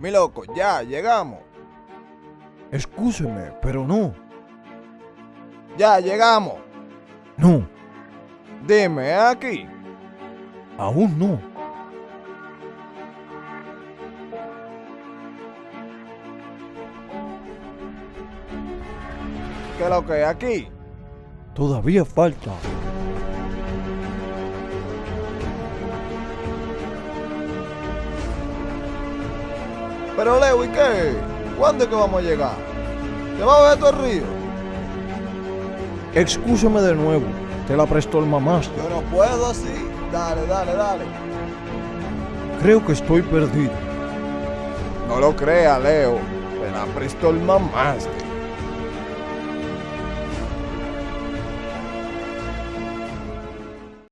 Mi loco, ya, llegamos. Excúseme, pero no. Ya, llegamos. No, Dime, ¿es aquí? aún no. ¿Qué es lo que es aquí? Todavía falta. Pero Leo, ¿y qué? ¿Cuándo es que vamos a llegar? ¿Te va a ver todo el río? Excúseme de nuevo. Te la prestó el mamastro. Yo no puedo así. Dale, dale, dale. Creo que estoy perdido. No lo crea, Leo. Me la prestó el mamástre.